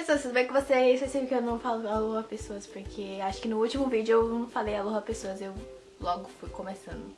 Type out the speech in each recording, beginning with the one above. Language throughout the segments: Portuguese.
pessoas, tudo bem com vocês? Vocês sabem que eu não falo alô pessoas porque acho que no último vídeo eu não falei alô pessoas, eu logo fui começando.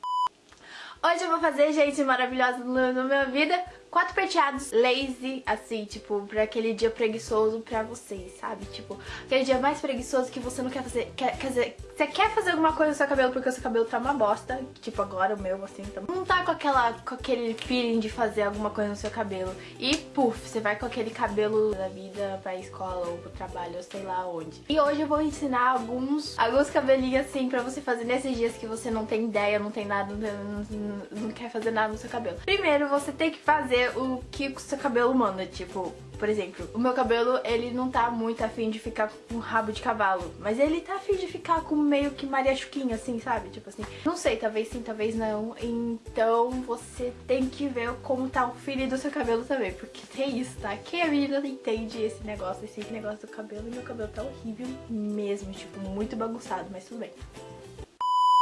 Hoje eu vou fazer, gente, maravilhosa na minha vida quatro penteados lazy, assim, tipo, pra aquele dia preguiçoso pra vocês, sabe? Tipo, aquele dia mais preguiçoso que você não quer fazer, quer, quer dizer, você quer fazer alguma coisa no seu cabelo porque o seu cabelo tá uma bosta, tipo agora o meu, assim, então não tá com, aquela, com aquele feeling de fazer alguma coisa no seu cabelo. E, puf, você vai com aquele cabelo da vida pra escola ou pro trabalho, ou sei lá onde. E hoje eu vou ensinar alguns, alguns cabelinhos, assim, pra você fazer nesses dias que você não tem ideia, não tem nada, não, não, não quer fazer nada no seu cabelo. Primeiro, você tem que fazer o que o seu cabelo manda, tipo, por exemplo, o meu cabelo, ele não tá muito afim de ficar com rabo de cavalo, mas ele tá afim de ficar com meio que Maria Chuquinha, assim, sabe? Tipo assim, não sei, talvez sim, talvez não. Então você tem que ver como tá o feeling do seu cabelo também, porque tem isso, tá? Quem a menina não entende esse negócio, esse negócio do cabelo, e meu cabelo tá horrível mesmo, tipo, muito bagunçado, mas tudo bem.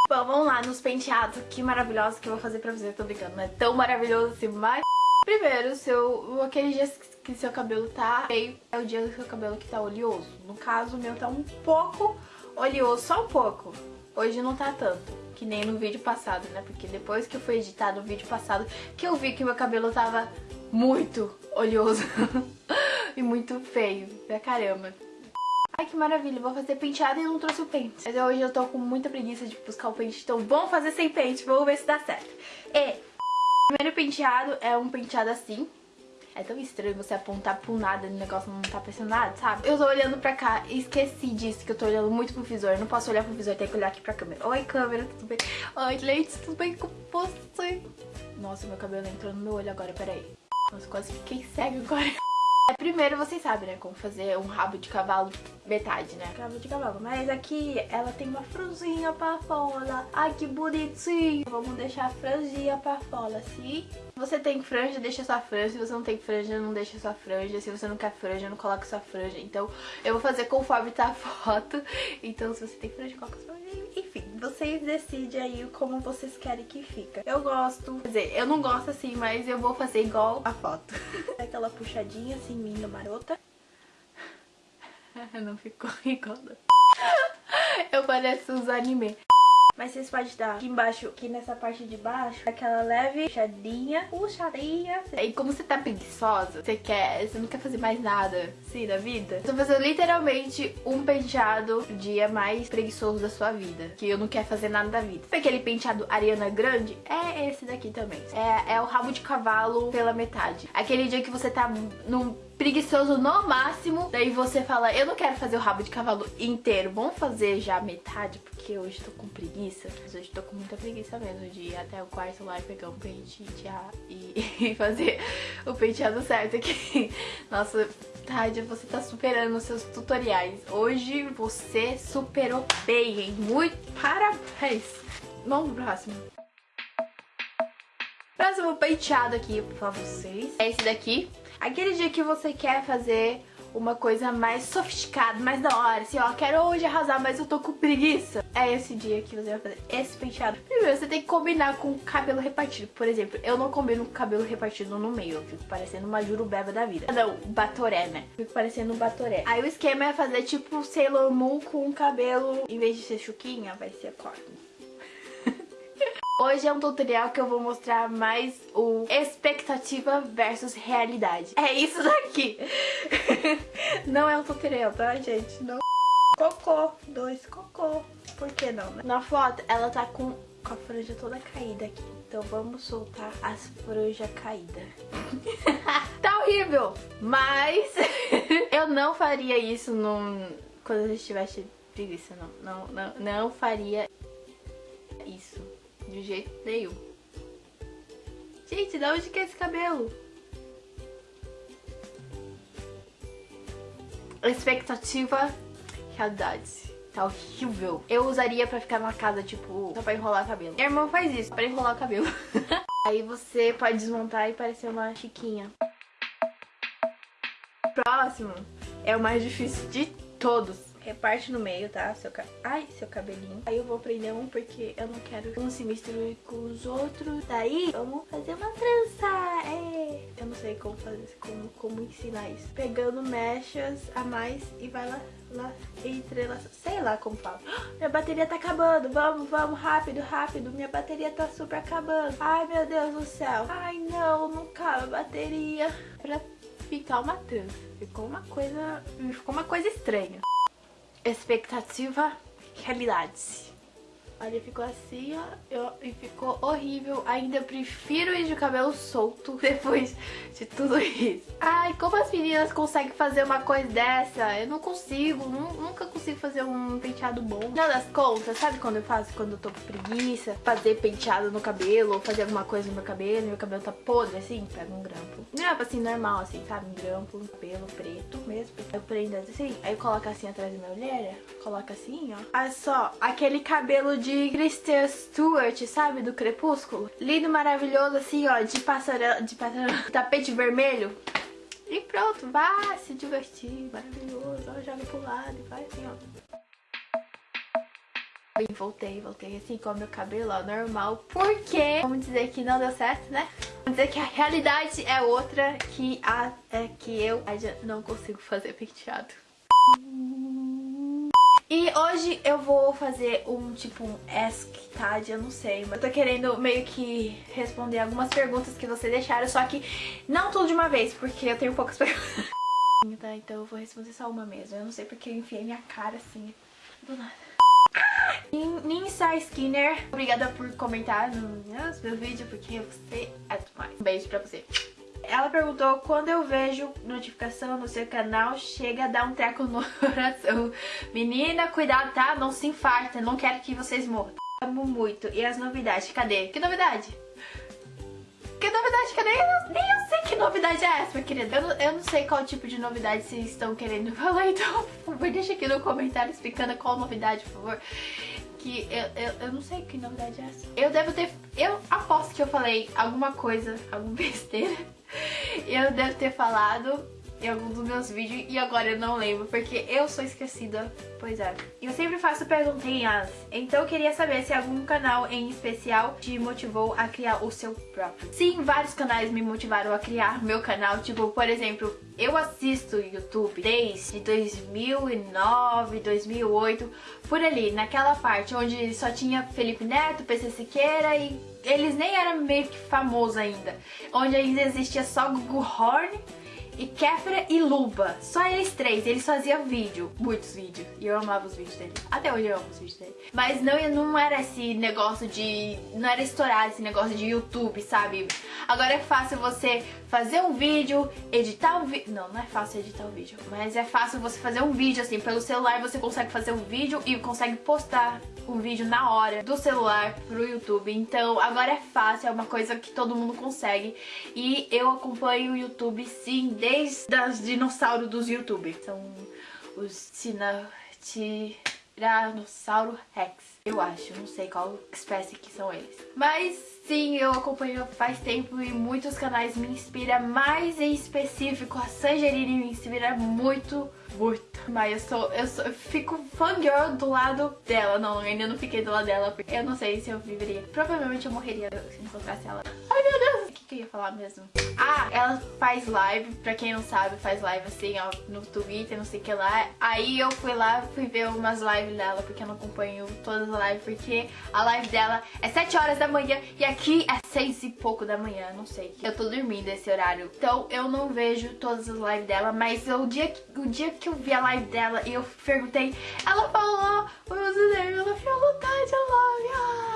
Bom, vamos lá nos penteados, que maravilhosos que eu vou fazer pra você, tô brincando, não é tão maravilhoso assim, mas... Primeiro, seu, aquele dia que seu cabelo tá feio é o dia do seu cabelo que tá oleoso. No caso, o meu tá um pouco oleoso, só um pouco. Hoje não tá tanto, que nem no vídeo passado, né? Porque depois que eu fui editar vídeo passado, que eu vi que meu cabelo tava muito oleoso e muito feio, pra caramba. Ai, que maravilha, vou fazer penteado e não trouxe o pente. Mas hoje eu tô com muita preguiça de buscar o pente, então vamos fazer sem pente, vamos ver se dá certo. E primeiro penteado é um penteado assim. É tão estranho você apontar pro nada e o negócio não tá pressionado, sabe? Eu tô olhando pra cá e esqueci disso, que eu tô olhando muito pro visor. Eu não posso olhar pro visor, tenho que olhar aqui pra câmera. Oi, câmera, tudo bem? Oi, gente, tudo bem com você? Nossa, meu cabelo entrou no meu olho agora, peraí. Nossa, quase fiquei cego agora. É, primeiro vocês sabem, né, como fazer um rabo de cavalo metade, né? Rabo de cavalo. Mas aqui ela tem uma franjinha pra fora. Ai, que bonitinho. Vamos deixar a franjinha pra fora, assim. Se você tem franja, deixa sua franja. Se você não tem franja, não deixa sua franja. Se você não quer franja, não coloca sua franja. Então, eu vou fazer conforme tá a foto. Então, se você tem franja, coloca sua franja. Vocês decidem aí como vocês querem que fica. Eu gosto, quer dizer, eu não gosto assim, mas eu vou fazer igual a foto. Aquela puxadinha assim, linda, marota. não ficou igual. Eu pareço os anime. Mas vocês podem dar aqui embaixo, aqui nessa parte de baixo, aquela leve puxadinha, puxadinha. E como você tá preguiçosa, você quer, você não quer fazer mais nada, assim, da vida? Eu tô fazendo literalmente um penteado dia mais preguiçoso da sua vida. Que eu não quero fazer nada da vida. Aquele penteado Ariana Grande? É esse daqui também. É, é o rabo de cavalo pela metade. Aquele dia que você tá num preguiçoso no máximo. Daí você fala, eu não quero fazer o rabo de cavalo inteiro, vamos fazer já metade, porque hoje tô com preguiça. Mas hoje tô com muita preguiça mesmo de ir até o quarto lá e pegar um pente e, e fazer o penteado certo aqui. Nossa, Tádia, você tá superando os seus tutoriais. Hoje você superou bem, hein? Muito parabéns! Vamos pro próximo. Próximo penteado aqui pra vocês é esse daqui. Aquele dia que você quer fazer uma coisa mais sofisticada, mais da hora, assim, ó, quero hoje arrasar, mas eu tô com preguiça. É esse dia que você vai fazer esse penteado. Primeiro, você tem que combinar com o cabelo repartido. Por exemplo, eu não combino com o cabelo repartido no meio, eu fico parecendo uma jurubeba da vida. Não, batoré, né? Fico parecendo um batoré. Aí o esquema é fazer tipo Sailor Moon com o cabelo, em vez de ser chuquinha, vai ser corno. Hoje é um tutorial que eu vou mostrar mais o expectativa versus realidade. É isso daqui. não é um tutorial, tá, gente? Não. Cocô. Dois cocô. Por que não, né? Na foto, ela tá com, a franja toda caída aqui. Então vamos soltar as franjas caídas. tá horrível! Mas eu não faria isso num... quando eu estivesse preguiça, não. Não, não, não faria isso. De jeito nenhum. Gente, de onde que é esse cabelo? Expectativa, realidade. Tá horrível. Eu usaria pra ficar numa casa, tipo, só pra enrolar o cabelo. Minha irmã faz isso, pra enrolar o cabelo. Aí você pode desmontar e parecer uma chiquinha. Próximo é o mais difícil de todos reparte no meio, tá? Seu ca... Ai, seu cabelinho. Aí eu vou prender um porque eu não quero que um se misture com os outros. Daí, vamos fazer uma trança. É. eu não sei como fazer, como, como ensinar isso. Pegando mechas a mais e vai lá, lá entrelaçando, sei lá como fala. Minha bateria tá acabando, vamos, vamos, rápido, rápido, minha bateria tá super acabando. Ai, meu Deus do céu. Ai, não, não cabe a bateria. Pra ficar uma trança, ficou uma coisa, ficou uma coisa estranha. Expectativa, realidade. Olha, ficou assim, ó, eu, e ficou horrível. Ainda prefiro ir de cabelo solto depois de tudo isso. Ai, como as meninas conseguem fazer uma coisa dessa? Eu não consigo, nunca consigo fazer um penteado bom. Não das contas, sabe quando eu faço, quando eu tô com preguiça? Fazer penteado no cabelo, ou fazer alguma coisa no meu cabelo, meu cabelo tá podre, assim, pega um grampo. Grampo assim, normal, assim, sabe? Um grampo, cabelo preto mesmo. Eu prendo assim, aí coloca assim atrás da minha olheira, coloca assim, ó. Olha só, aquele cabelo de Kristen Stewart, sabe? Do Crepúsculo. Lindo, maravilhoso, assim, ó, de passarela, de passarela, tapete vermelho. E pronto, vai se divertir, maravilhoso. Ó, joga pro lado e vai assim, ó. E voltei, voltei assim com o meu cabelo, ó, normal. Porque, vamos dizer que não deu certo, né? Vamos dizer que a realidade é outra, que, a, é que eu não consigo fazer penteado. E hoje eu vou fazer um tipo um Ask Tade, eu não sei, mas eu tô querendo meio que responder algumas perguntas que vocês deixaram, só que não tudo de uma vez, porque eu tenho poucas perguntas. tá, então eu vou responder só uma mesmo, eu não sei porque eu enfiei minha cara assim, do nada. Ninsa Skinner, obrigada por comentar no meu vídeo, porque você é demais. Um beijo pra você. Ela perguntou, quando eu vejo notificação no seu canal, chega a dar um treco no coração. Menina, cuidado, tá? Não se infarta, não quero que vocês morram. Amo muito. E as novidades, cadê? Que novidade? Que novidade? Cadê? Eu, nem eu sei que novidade é essa, minha querida. Eu, eu não sei qual tipo de novidade vocês estão querendo falar, então por favor, deixa aqui no comentário explicando qual novidade, por favor que eu, eu, eu, não sei que novidade é essa. Eu devo ter... Eu aposto que eu falei alguma coisa, alguma besteira. Eu devo ter falado em algum dos meus vídeos e agora eu não lembro, porque eu sou esquecida. Pois é. Eu sempre faço perguntinhas, então eu queria saber se algum canal em especial te motivou a criar o seu próprio. Sim, vários canais me motivaram a criar meu canal, tipo, por exemplo, eu assisto YouTube desde 2009, 2008, por ali, naquela parte onde só tinha Felipe Neto, PC Siqueira e eles nem eram meio que famosos ainda. Onde ainda existia só Google Horn e Kéfera e Luba. Só eles três. Eles faziam vídeo, muitos vídeos. E eu amava os vídeos dele. Até hoje eu amo os vídeos dele. Mas não, não era esse negócio de... Não era estourar esse negócio de YouTube, sabe? Agora é fácil você fazer um vídeo, editar um vídeo... Não, não é fácil editar um vídeo. Mas é fácil você fazer um vídeo, assim, pelo celular você consegue fazer um vídeo e consegue postar um vídeo na hora do celular pro YouTube. Então agora é fácil, é uma coisa que todo mundo consegue. E eu acompanho o YouTube sim desde os dinossauros dos YouTube. São os Tiranossauro Rex. Eu acho, não sei qual espécie que são eles. Mas sim, eu acompanho faz tempo e muitos canais me inspiram. Mais em específico, a Sangerine me inspira muito muito. Mas eu sou, eu sou, eu fico fangirl do lado dela. Não, ainda não fiquei do lado dela, porque eu não sei se eu viveria. Provavelmente eu morreria se encontrasse ela. Ai, meu Deus! Que, que eu ia falar mesmo? Ah, ela faz live, pra quem não sabe, faz live assim, ó, no Twitter, não sei o que lá. Aí eu fui lá, fui ver umas lives dela, porque eu não acompanho todas as lives, porque a live dela é 7 horas da manhã e aqui é 6 e pouco da manhã, não sei. Eu tô dormindo esse horário. Então eu não vejo todas as lives dela, mas o dia, o dia que eu vi a live dela e eu perguntei, ela falou o username, ela falou Tadia Love.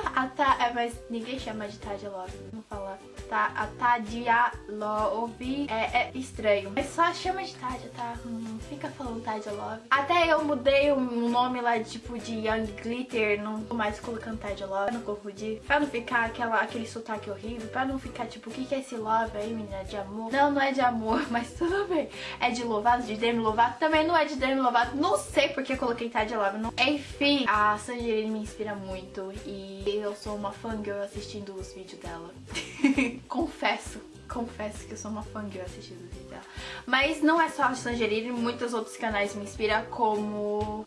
Ah, a ta, é, mas ninguém chama de Tadia Love, não fala. Tá, a Tadia Love é, é estranho, mas só chama de Tadia, tá? Hum, fica falando Tadia Love. Até eu mudei o nome lá, tipo, de Young Glitter, não tô mais colocando Tadia Love, pra não confundir. Pra não ficar aquela, aquele sotaque horrível, pra não ficar, tipo, o que, que é esse Love aí, menina? De amor? Não, não é de amor, mas tudo bem. É de Lovato, de Demi Lovato. Também não é de Demi Lovato, não sei porque coloquei Tadia Love. Não... Enfim, a Sangerine me inspira muito e eu sou uma fangirl assistindo os vídeos dela. confesso, confesso que eu sou uma fangirl assistindo os vídeos dela. Mas não é só a Sangerine, muitos outros canais me inspiram como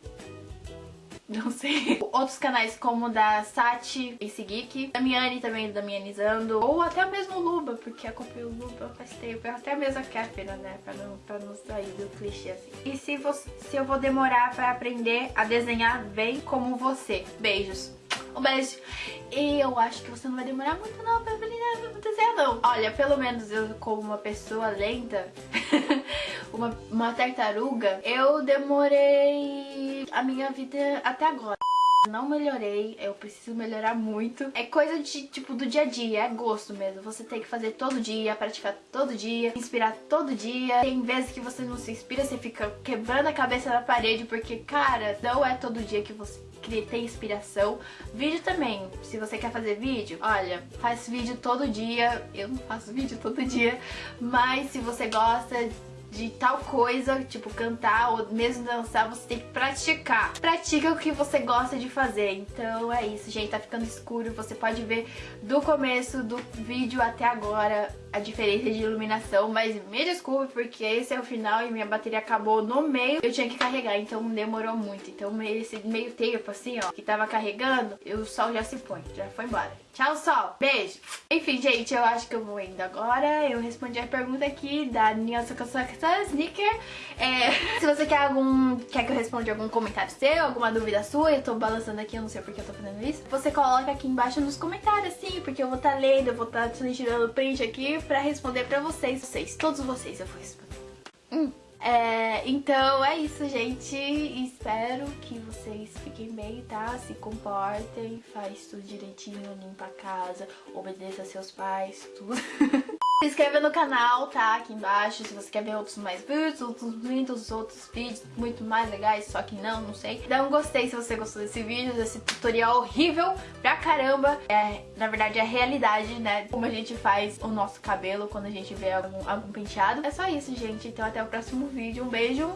não sei. Outros canais como da Sati, esse Geek, da Miane também, da Mianizando, ou até mesmo o Luba, porque acompanho o Luba faz tempo, até mesmo a Kéfera, né, pra não, pra não sair do clichê assim. E se, você, se eu vou demorar pra aprender a desenhar bem como você? Beijos. Um beijo. E eu acho que você não vai demorar muito não pra aprender a desenhar não. Olha, pelo menos eu como uma pessoa lenta, uma, uma tartaruga, eu demorei a minha vida até agora. Não melhorei, eu preciso melhorar muito. É coisa de, tipo, do dia a dia, é gosto mesmo. Você tem que fazer todo dia, praticar todo dia, inspirar todo dia. Tem vezes que você não se inspira, você fica quebrando a cabeça na parede, porque, cara, não é todo dia que você tem inspiração. Vídeo também, se você quer fazer vídeo, olha, faz vídeo todo dia. Eu não faço vídeo todo dia, mas se você gosta de tal coisa, tipo cantar ou mesmo dançar, você tem que praticar. Pratica o que você gosta de fazer. Então é isso, gente. Tá ficando escuro. Você pode ver do começo do vídeo até agora a diferença de iluminação, mas me desculpe porque esse é o final e minha bateria acabou no meio. Eu tinha que carregar, então demorou muito. Então esse meio tempo assim, ó, que tava carregando, o sol já se põe, já foi embora. Tchau, sol. Beijo. Enfim, gente, eu acho que eu vou indo agora. Eu respondi a pergunta aqui da Nilson Sneaker. É, se você quer algum. Quer que eu responda algum comentário seu, alguma dúvida sua, eu tô balançando aqui, eu não sei porque eu tô fazendo isso. Você coloca aqui embaixo nos comentários, sim, porque eu vou estar tá lendo, eu vou estar tá tirando print aqui pra responder pra vocês. Vocês, todos vocês eu vou responder. Hum. É, então é isso, gente. Espero que vocês fiquem bem, tá? Se comportem, faz tudo direitinho, limpa a casa, obedeça a seus pais, tudo. Se inscreva no canal, tá? Aqui embaixo, se você quer ver outros mais vídeos, outros muitos outros vídeos muito mais legais, só que não, não sei. Dá um gostei se você gostou desse vídeo, desse tutorial horrível pra caramba. É, na verdade, é a realidade, né? Como a gente faz o nosso cabelo quando a gente vê algum, algum penteado. É só isso, gente. Então até o próximo vídeo. Um beijo.